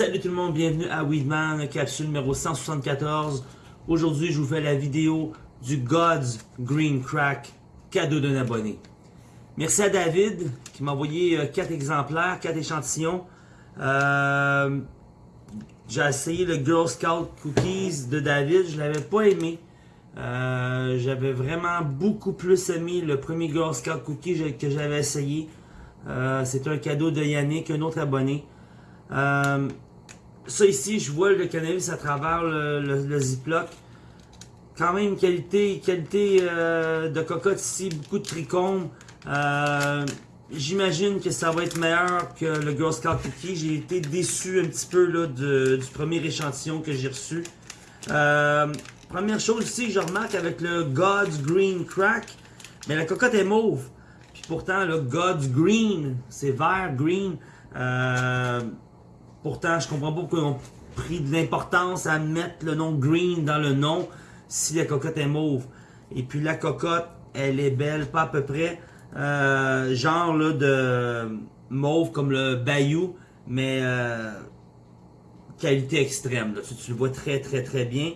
Salut tout le monde, bienvenue à Weedman, capsule numéro 174. Aujourd'hui, je vous fais la vidéo du God's Green Crack, cadeau d'un abonné. Merci à David qui m'a envoyé 4 euh, exemplaires, 4 échantillons. Euh, j'ai essayé le Girl Scout Cookies de David, je l'avais pas aimé. Euh, j'avais vraiment beaucoup plus aimé le premier Girl Scout Cookie que j'avais essayé. C'est un cadeau de Yannick, un autre abonné. Euh, ça ici, je vois le cannabis à travers le, ziploc. Quand même, qualité, qualité euh, de cocotte ici, beaucoup de trichomes. Euh, j'imagine que ça va être meilleur que le Girl Scout Cookie. J'ai été déçu un petit peu là, du premier échantillon que j'ai reçu. Première chose ici, je remarque avec le God's Green Crack, mais la cocotte est mauve. Puis pourtant, le God's Green, c'est vert, green. Euh, Pourtant, je comprends pas pourquoi ils ont pris de l'importance à mettre le nom green dans le nom si la cocotte est mauve. Et puis la cocotte, elle est belle, pas à peu près. Euh, genre de mauve comme le Bayou, mais euh, qualité extrême. Tu, le vois très très très bien.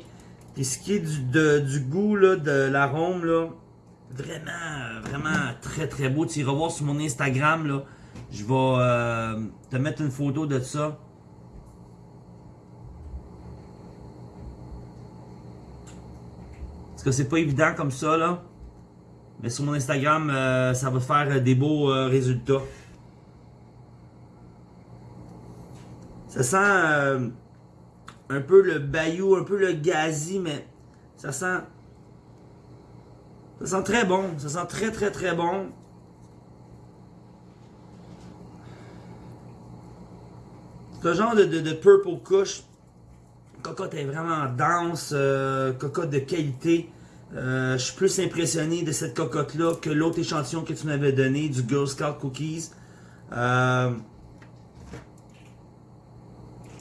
Et ce qui est du, du goût, là, de l'arôme, là, vraiment, vraiment très très beau. Tu iras voir sur mon Instagram, là, je vais euh, te mettre une photo de ça. que c'est pas évident comme ça, là. Mais sur mon Instagram, euh, ça va faire euh, des beaux résultats. Ça sent un peu le bayou, un peu le gazi, mais ça sent... Ça sent très bon. Ça sent très, très, très bon. Ce genre de, de, purple kush. Cocotte est vraiment dense. cocotte de qualité. Euh, je suis plus impressionné de cette cocotte-là que l'autre échantillon que tu m'avais donné, du Girl Scout Cookies. Euh,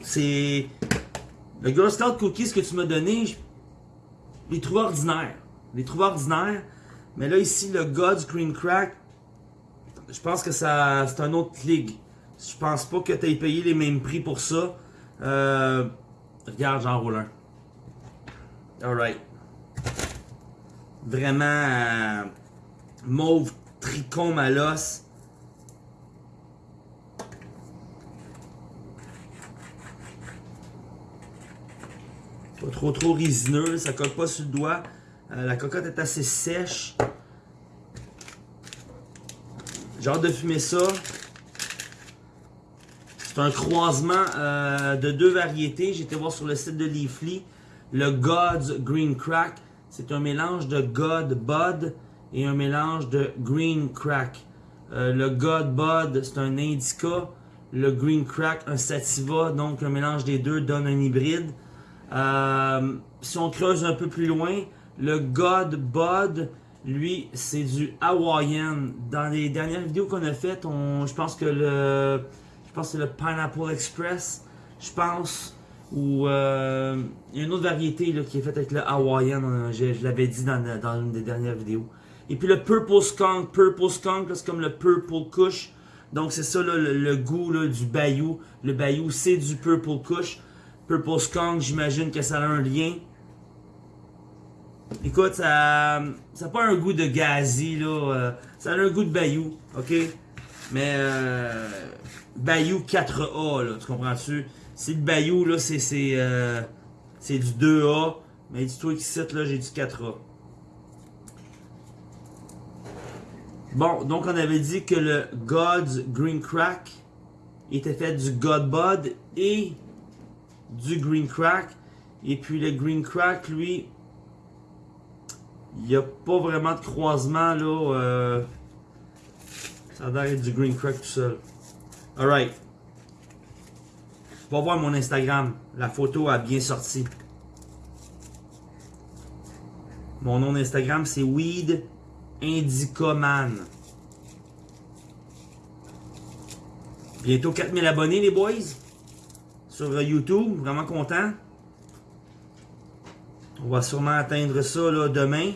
c'est... Le Girl Scout Cookies que tu m'as donné, je les trouve ordinaires. Les trouve ordinaires. Mais là, ici, le God's Green Crack, je pense que ça c'est un autre ligue. Je pense pas que tu aies payé les mêmes prix pour ça. Euh, regarde, j'en roule un. Alright vraiment euh, mauve trichome à l'os. Pas trop trop résineux, ça colle pas sur le doigt. Euh, la cocotte est assez sèche. J'ai hâte de fumer ça. C'est un croisement euh, de deux variétés. J'ai été voir sur le site de Leafly. Le God's Green Crack c'est un mélange de God Bud et un mélange de Green Crack. Euh, le God Bud, c'est un indica. Le Green Crack, un sativa. Donc, un mélange des deux donne un hybride. Euh, si on creuse un peu plus loin, le God Bud, lui, c'est du Hawaiian. Dans les dernières vidéos qu'on a faites, je pense que le, je pense que le Pineapple Express. Je pense ou euh, une autre variété qui est faite avec le Hawaiian, euh, je, l'avais dit dans, dans, une des dernières vidéos. Et puis le Purple Skunk, Purple Skunk, c'est comme le Purple Kush. Donc c'est ça le, goût du Bayou. Le Bayou c'est du Purple Kush. Purple Skunk, j'imagine que ça a un lien. Écoute, ça n'a pas un goût de gazi, là. Euh, ça a un goût de Bayou, ok? Mais euh, Bayou 4A, là, tu comprends-tu? C'est le Bayou, là, c'est euh, du 2A. Mais dis-toi qu'ici, là, j'ai du 4A. Bon, donc on avait dit que le God's Green Crack était fait du God Bud et du Green Crack. Et puis le Green Crack, lui, il n'y a pas vraiment de croisement, là. Euh, ça a du Green Crack tout seul. Alright. Va voir mon Instagram. La photo a bien sorti. Mon nom d'Instagram, c'est Weed Indicoman. Bientôt 4000 abonnés, les boys. Sur YouTube. Vraiment content. On va sûrement atteindre ça demain.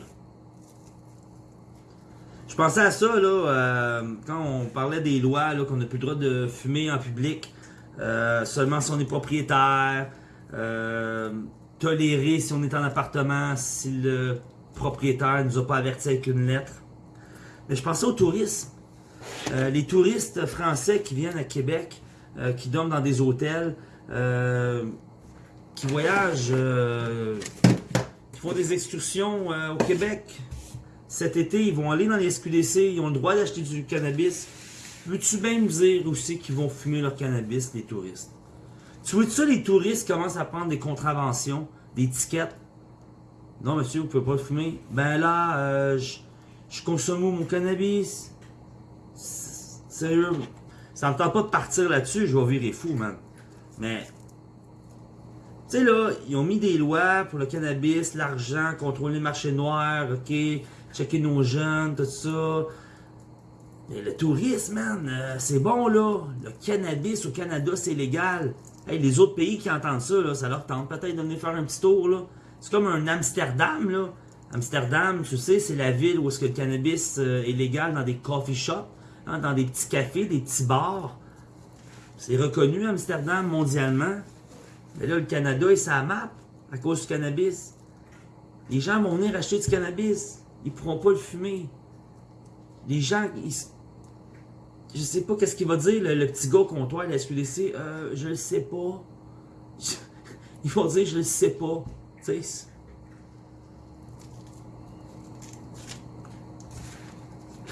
Je pensais à ça euh, quand on parlait des lois, qu'on n'a plus le droit de fumer en public, euh, seulement si on est propriétaire, euh, tolérer si on est en appartement, si le propriétaire ne nous a pas averti avec une lettre. Mais je pensais aux touristes. les touristes français qui viennent à Québec, qui dorment dans des hôtels, qui voyagent, qui font des excursions au Québec, cet été, ils vont aller dans les SQDC, ils ont le droit d'acheter du cannabis. Veux-tu bien me dire aussi qu'ils vont fumer leur cannabis, les touristes? Tu vois ça, les touristes commencent à prendre des contraventions, des tickets. Non, monsieur, vous pouvez pas fumer. Ben là, euh, je, consomme mon cannabis? Sérieux, ça me tente pas de partir là-dessus, je vais virer fou, man. Mais, tu sais là, ils ont mis des lois pour le cannabis, l'argent, contrôler le marché noir, ok, checker nos jeunes, tout ça. Mais le tourisme, man, euh, c'est bon, là. Le cannabis au Canada, c'est légal. Hey, les autres pays qui entendent ça, là, ça leur tente peut-être de venir faire un petit tour, là. C'est comme un Amsterdam, là. Amsterdam, tu sais, c'est la ville où est-ce que le cannabis euh, est légal dans des coffee shops, hein, dans des petits cafés, des petits bars. C'est reconnu, Amsterdam, mondialement. Mais là, le Canada, il sa map à cause du cannabis. Les gens vont venir acheter du cannabis ils pourront pas le fumer. Les gens, ils, je sais pas qu'est-ce qu'il va dire, le, petit gars au comptoir de la SQDC. Euh, je le sais pas. Ils vont dire, je le sais pas. Tu.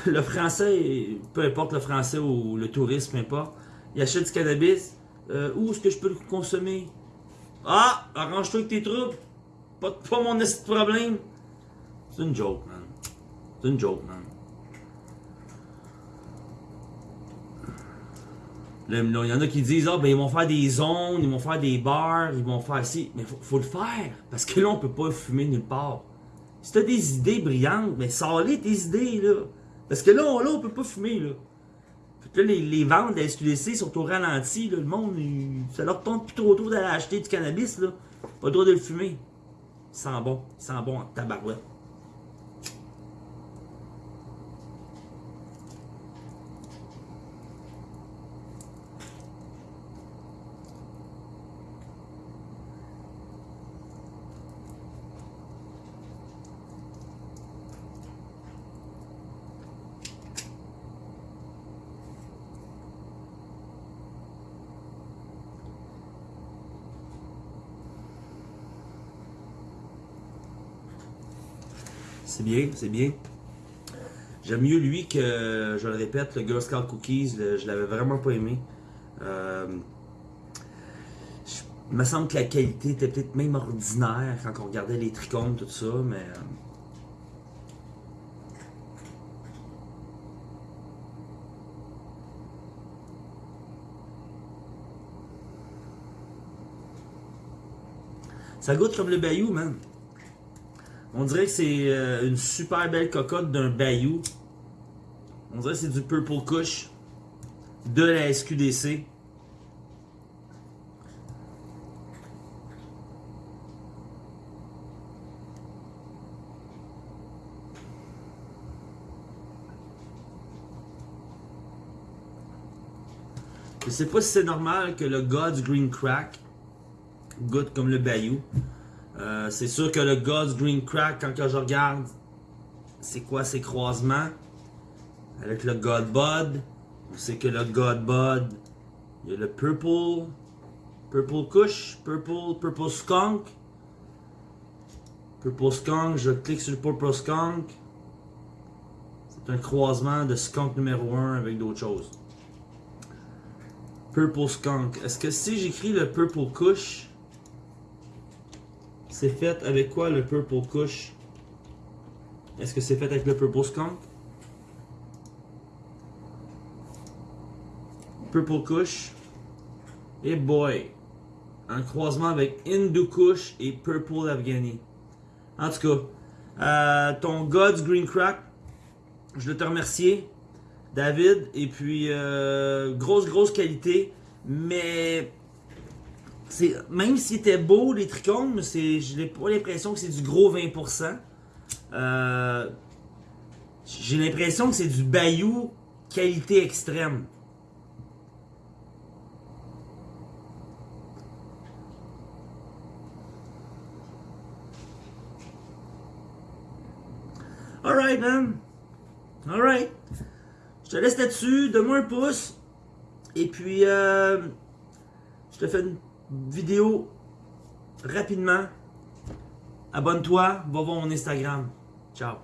Le français, peu importe le français ou le tourisme, peu importe, il achète du cannabis. Euh, où est-ce que je peux le consommer? Ah! Arrange-toi avec tes troupes. Pas, pas mon problème. C'est une joke, man. C'est une joke, man. Il y en a qui disent, ah, ben, ils vont faire des zones, ils vont faire des bars, ils vont faire ci. Mais faut, faut le faire. Parce que là, on peut pas fumer nulle part. Si t'as des idées brillantes, mais sors-les tes idées, là. Parce que là, on, là, on peut pas fumer, là. Fait là, les, les ventes de la SQDC sont au ralenti, là. Le monde, ça leur tombe plus trop tôt d'aller acheter du cannabis, là. Pas le droit de le fumer. Il sent bon. Il sent bon en tabarouette. C'est bien, c'est bien. J'aime mieux lui que, je le répète, le Girl Scout Cookies. je l'avais vraiment pas aimé. Euh, il me semble que la qualité était peut-être même ordinaire quand on regardait les trichomes, tout ça, mais... Euh, ça goûte comme le bayou, man. On dirait que c'est euh, une super belle cocotte d'un bayou. On dirait que c'est du Purple Kush de la SQDC. Je sais pas si c'est normal que le God's Green Crack goûte comme le bayou. Euh, c'est sûr que le God's Green Crack, quand je regarde, c'est quoi ces croisements? Avec le God Bud. On sait que le God Bud, il y a le Purple, Purple Kush, Purple, Purple Skunk. Purple Skunk, je clique sur le Purple Skunk. C'est un croisement de Skunk numéro 1 avec d'autres choses. Purple Skunk. Est-ce que si j'écris le Purple Kush, c'est fait avec quoi le Purple Kush Est-ce que c'est fait avec le Purple Skunk? Purple Kush. Et boy, un croisement avec Hindu Kush et Purple Afghani. En tout cas, euh, ton God's Green Crack, je veux te remercier, David. Et puis, euh, grosse, grosse qualité. Mais même s'il était beau, les trichomes, c'est, j'ai pas l'impression que c'est du gros 20%. Euh, j'ai l'impression que c'est du Bayou qualité extrême. Alright, man. Alright. Je te laisse là-dessus. Donne-moi un pouce. Et puis, euh, je te fais une vidéo rapidement. Abonne-toi. Va voir mon Instagram. Ciao.